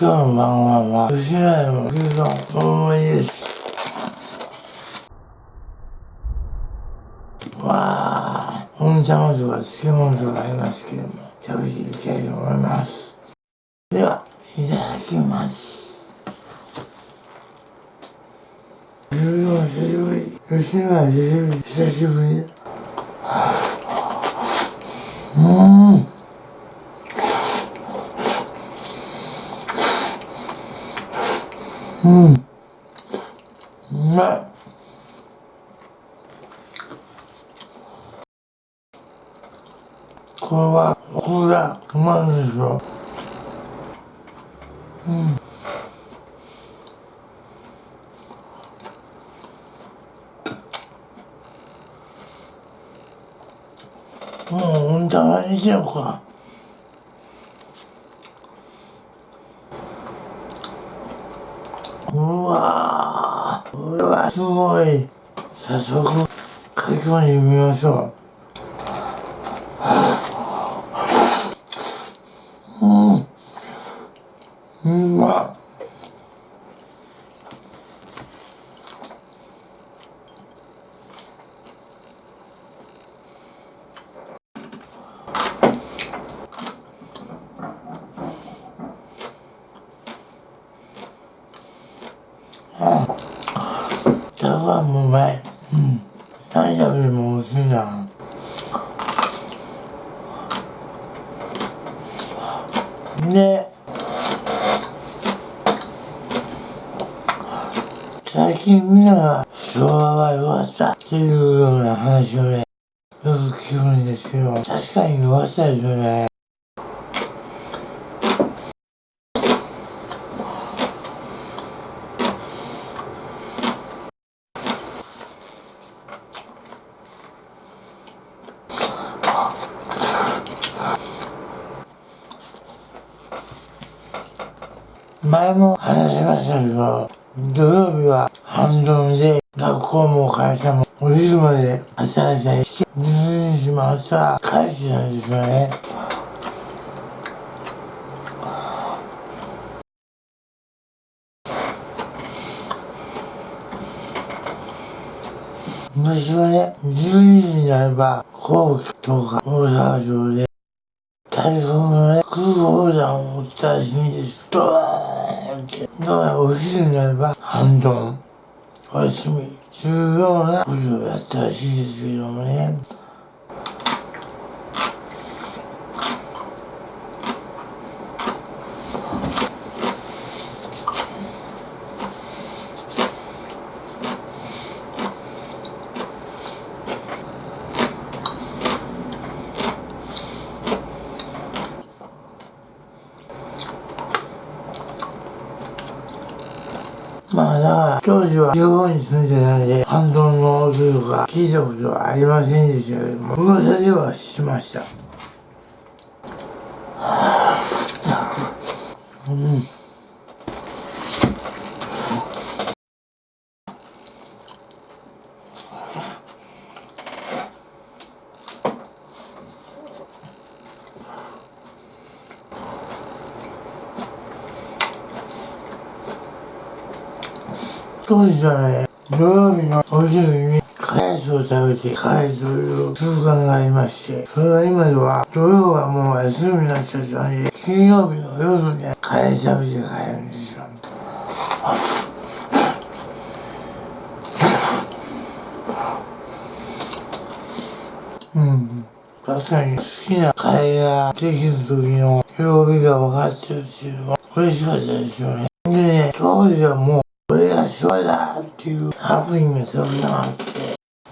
今日の晩ごは吉野家の牛丼大盛りですわあ温茶もとか漬物とかありますけども食べていきたいと思います。ではいただきます。牛丼久しぶり吉野家久しぶり。うん。うん。うまいこれはこれがうまいですようん。もう温玉にしようかうわーこれはすごい。早速書き込んでみましょううんうまっ茶碗もうまい。うん。何食べても美味しいな。で、最近みんなが昭和は弱さっていうような話をね、よく聞くんですけど、確かに弱さですよね。前も話しましたけど、土曜日は半ドンで学校も会社もお昼まで朝々して、12時も朝帰ってたんですよね。昔はね、12時になれば、皇居とか大阪城で、台風のね、空砲弾を撃ったらしいんです。ドーンって。だからお昼になれば、半ドン、お休み、重要なことをやったらしいですけどもね。当時は地方に住んでたんで、半ドンのというか、聞いたことはありませんでしたけども、噂ではしました。当時はね、土曜日のお昼にカレースを食べて帰るという習慣がありまして、それが今では土曜はもう休みになっちゃったんで、金曜日の夜にカレー食べて帰るんですよ。うん。確かに好きなカレーができる時の曜日が分かってるっていうのは嬉しかったですよね。でね、当時はもう俺が昭和だっていうハプニングがたくさんあって、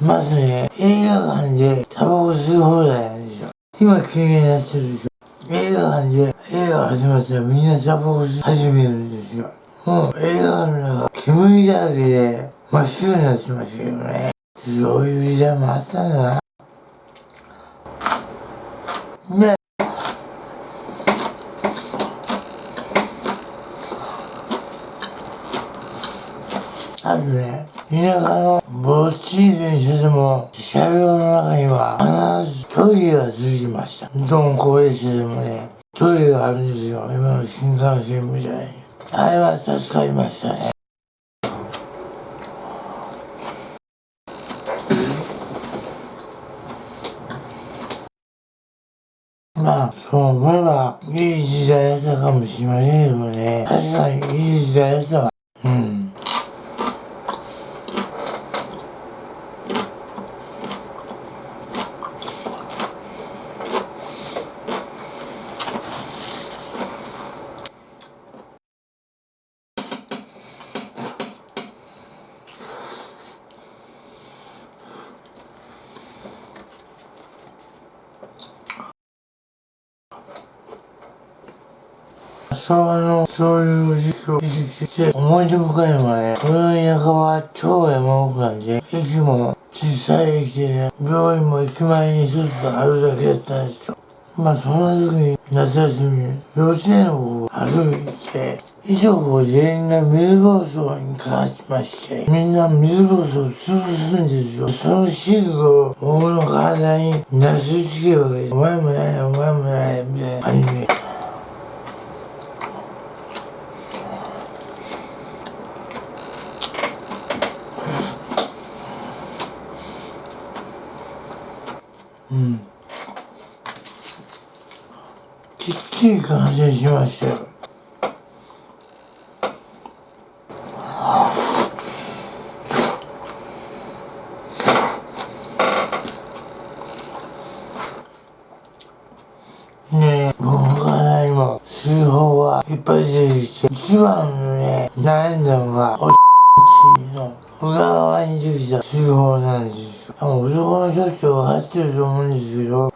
まずね、映画館でタバコ吸い放題なんですよ。今禁煙になってるでしょ。映画館で映画始まったらみんなタバコ吸い始めるんですよ。もう映画館の中煙だらけで真っ白になってましたけどね。そういう時代もあったんだな。ね。あとね、田舎のぼっちい電車でも、車両の中には必ずトイレがついてました。どんこ列車でもね、トイレがあるんですよ。今の新幹線みたいに。あれは助かりましたね。まあ、そう思えば、いい時代だったかもしれませんけどね。確かにいい時代だったわ。その、そういう時期を生きてきて、思い出深いのはね、この田舎は超山奥なんで、駅も小さい駅でね、病院も駅前に一つあるだけだったんですよ。まあそんな時に夏休み幼稚園を歩いて、いとこ全員が水暴走にかかってまして、みんな水暴走を潰すんですよ。そのシールを僕の体になすりつけるわけです。お前もない、お前もない、みたいな感じで。きっちり完成しましたよ。ねえ、僕から今、通報はいっぱい出てきて、一番のね、悩んだのが、おの裏側に出てきた通報なんですよ。あの男の人って分かってると思うんですけど、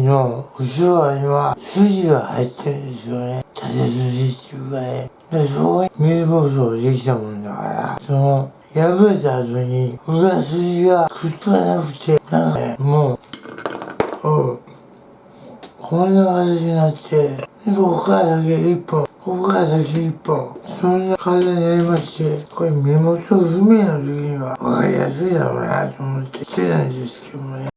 の後ろ側には筋が入ってるんですよね。縦筋っていうかね。で、そこに水暴走できたもんだから、その、破れた後に裏筋がくっつかなくて、なんかね、もう、うん。こんな形になって、ここからだけ一本、ここからだけ一本、そんな風になりまして、これ目元不明の時には分かりやすいだろうなと思ってしてたんですけどもね。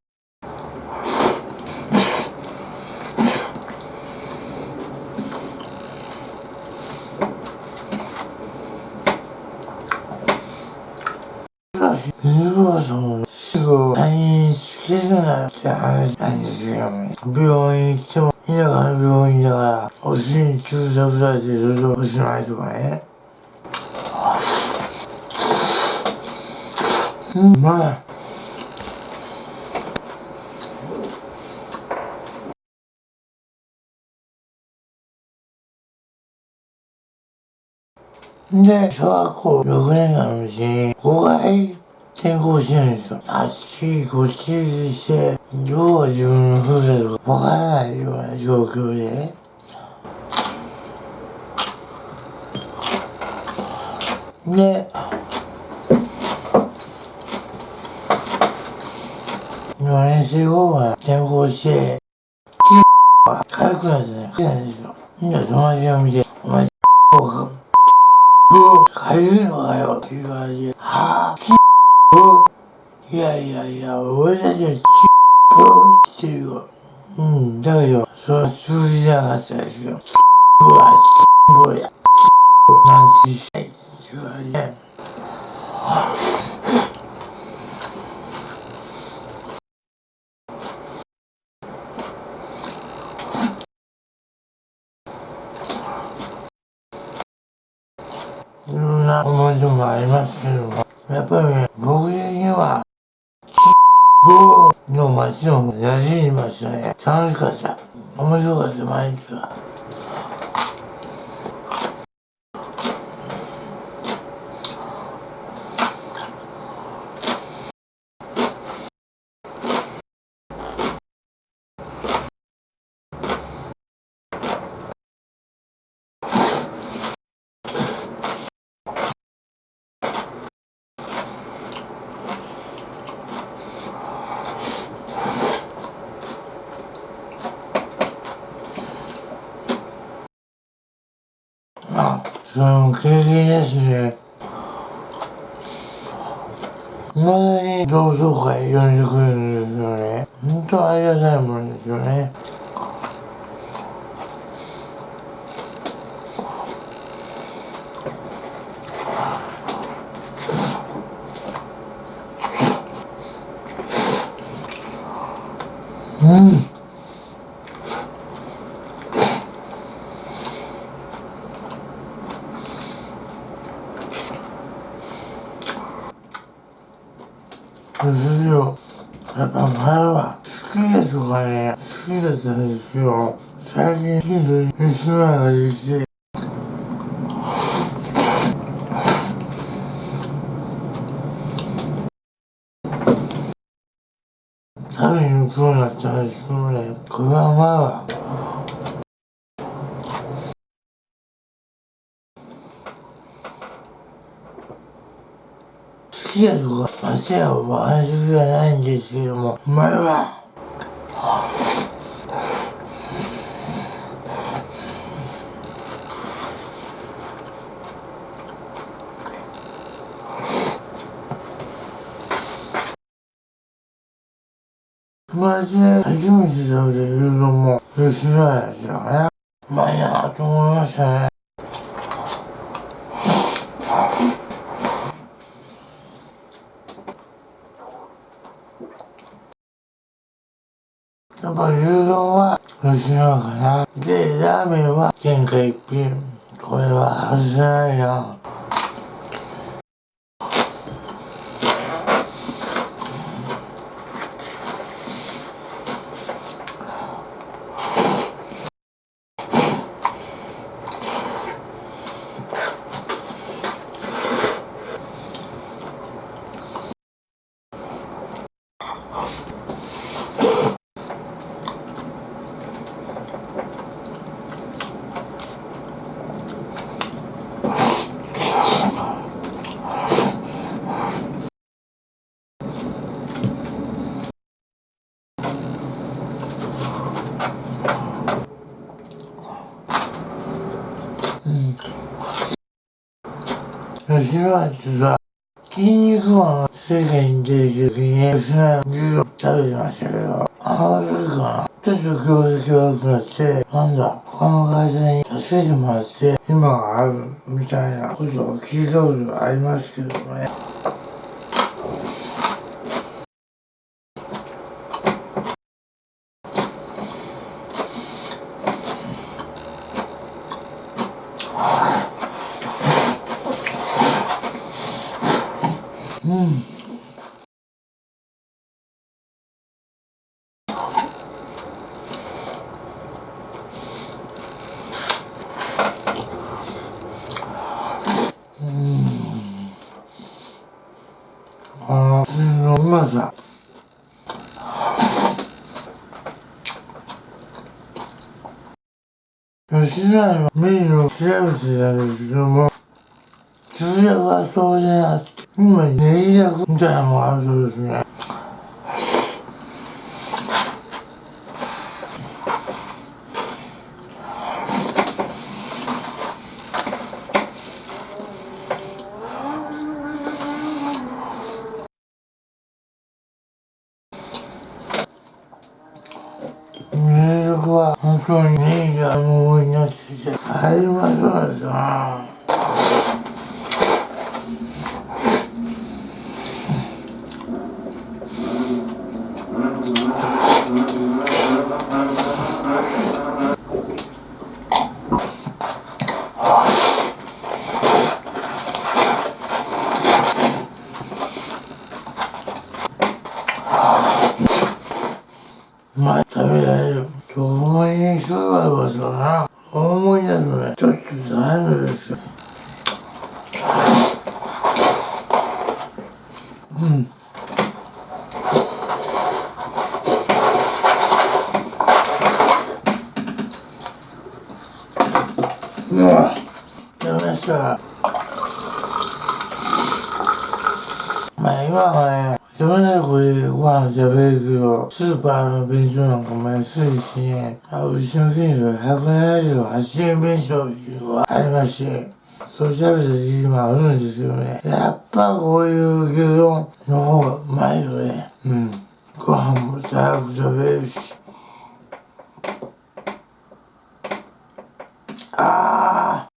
水川さんのすぐ退院しきれなって話なんですよ。病院行っても、田舎の病院だから、お尻に注射されてそれでおしまいとかね。うん、まあ。で、小学校6年間のうちに5回転校してるんですよ。あっちこっちして、どう自分のふるさとかわからないような状況でね。で、4年生後は転校して、は軽くなってね、来たんですよ。みんな友達を見て、お前、を変えるのかよっていう感じで、はぁ、いやいやいや、俺たちはきをっていう、うん、だけど、それは通じなかったですよ。きは、きをや、なんてしたいっていう感じで、いろんな思い出もありますけども、やっぱりね、僕的には、チの街を野じりましたね。楽しかった。面白かった、毎日が。の経験ですね。まだに同窓会呼んでくれるんですよね。本当ありがたいもんですよね。うん。たですよ最近近所に娘ができて食べに行くようなったんですけどねこれはまあ好きやとか間違いを話す気はないんですけどもお前は。友達で初めて食べてるのも吉野家ですよねうまいなと思いましたねやっぱ牛丼は吉野かなでラーメンは天下一品これは外せないな吉野家ってさ筋肉マンが世界に出てる時に吉野家の牛丼食べてましたけどああそれかなちょっと業績悪くなってなんだ他の会社に助けてもらって今があるみたいなことを聞いたことがありますけどね。あのうまさ吉野家のメニューを調べてたんですけども通訳はそうであって今ネギ役みたいなのもあるそうですね名曲は本当にネギが無になってきて入りまそうですなまあ食べられると思いに人がいますよな思い出すのねちょっと大変ですようんうわやめましたまあ今はね自分でこれご飯食べるけど、スーパーの弁当なんかも安いしね、あうちの店では178円弁当っていうのがありまして、そう食べた時期もあるんですよね。やっぱこういう牛丼の方がうまいよね。うん。ご飯も早く食べるし。あー。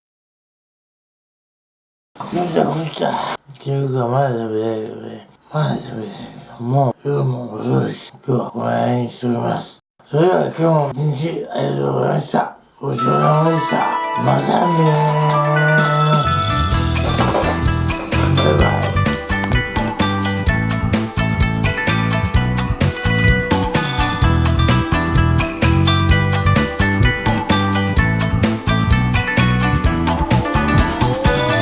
ぐちゃぐちゃ。っていうかまだ食べられるよね。まだ食べたいけども、夜も遅いし、今日はこの辺にしておきます。それでは今日も一日ありがとうございました。ごちそうさまでした。またねー。